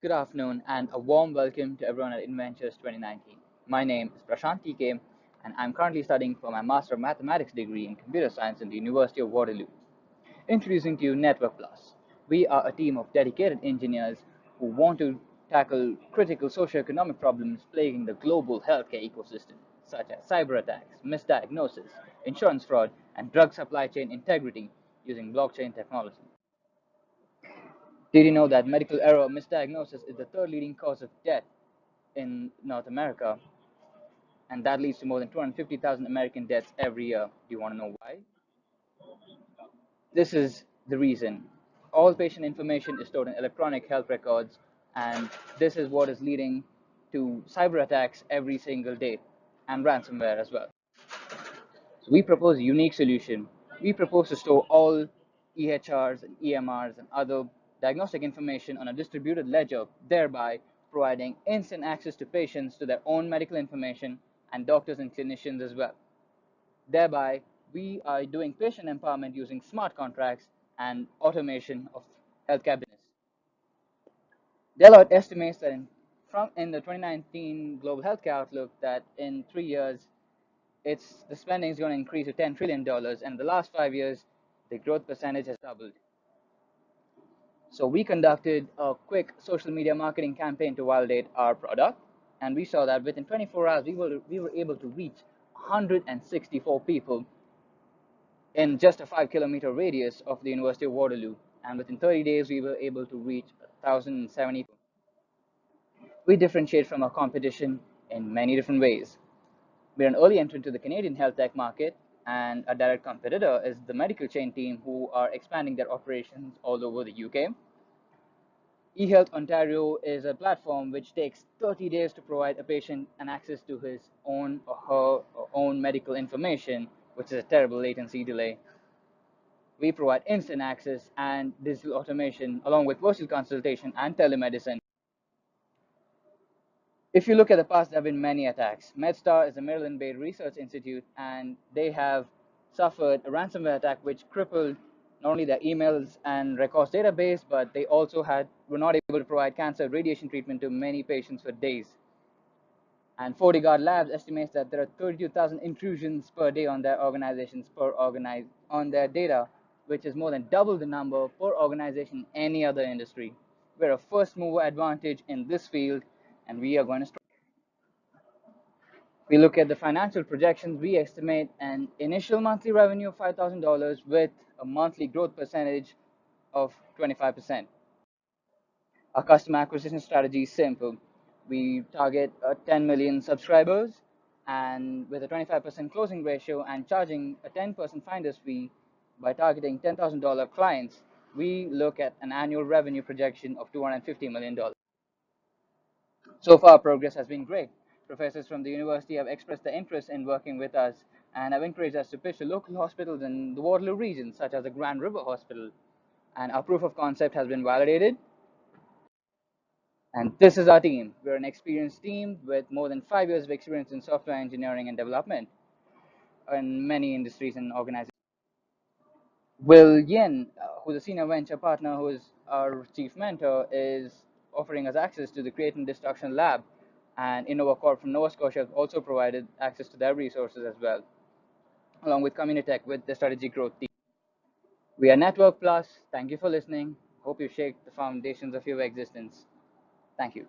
Good afternoon and a warm welcome to everyone at Inventures 2019. My name is Prashant TK and I'm currently studying for my Master of Mathematics degree in Computer Science in the University of Waterloo. Introducing to you Network Plus. We are a team of dedicated engineers who want to tackle critical socioeconomic problems plaguing the global healthcare ecosystem, such as cyber attacks, misdiagnosis, insurance fraud, and drug supply chain integrity using blockchain technology. Did you know that medical error misdiagnosis is the third leading cause of death in North America? And that leads to more than 250,000 American deaths every year. Do you want to know why? This is the reason. All patient information is stored in electronic health records, and this is what is leading to cyber attacks every single day and ransomware as well. So we propose a unique solution. We propose to store all EHRs and EMRs and other diagnostic information on a distributed ledger, thereby providing instant access to patients to their own medical information and doctors and clinicians as well. Thereby, we are doing patient empowerment using smart contracts and automation of healthcare business. Deloitte estimates that in, from in the 2019 global healthcare outlook that in three years, it's the spending is going to increase to 10 trillion dollars, and the last five years, the growth percentage has doubled. So we conducted a quick social media marketing campaign to validate our product, and we saw that within 24 hours we were we were able to reach 164 people in just a five kilometer radius of the University of Waterloo, and within 30 days we were able to reach 1,070. We differentiate from our competition in many different ways. We're an early entrant to the Canadian health tech market, and a direct competitor is the Medicalchain team who are expanding their operations all over the UK. eHealth Ontario is a platform which takes 30 days to provide a patient an access to his own or her or own medical information, which is a terrible latency delay. We provide instant access and digital automation along with virtual consultation and telemedicine if you look at the past, there have been many attacks. MedStar is a Maryland-based research institute, and they have suffered a ransomware attack which crippled not only their emails and records database, but they also had were not able to provide cancer radiation treatment to many patients for days. And FortiGuard Labs estimates that there are 32,000 intrusions per day on their organizations per organize on their data, which is more than double the number per organization in any other industry. We're a first mover advantage in this field and we are going to start. We look at the financial projections. We estimate an initial monthly revenue of $5,000 with a monthly growth percentage of 25%. Our customer acquisition strategy is simple. We target uh, 10 million subscribers and with a 25% closing ratio and charging a 10% finder's fee by targeting $10,000 clients, we look at an annual revenue projection of $250 million. So far, progress has been great. Professors from the university have expressed their interest in working with us and have encouraged us to pitch to local hospitals in the Waterloo region, such as the Grand River Hospital. And our proof of concept has been validated. And this is our team. We're an experienced team with more than five years of experience in software engineering and development in many industries and organizations. Will Yin, uh, who's a senior venture partner, who is our chief mentor, is offering us access to the Creative Destruction Lab. And InnovaCorp from Nova Scotia also provided access to their resources as well, along with Communitech with the strategy growth team. We are Network Plus. Thank you for listening. Hope you shake the foundations of your existence. Thank you.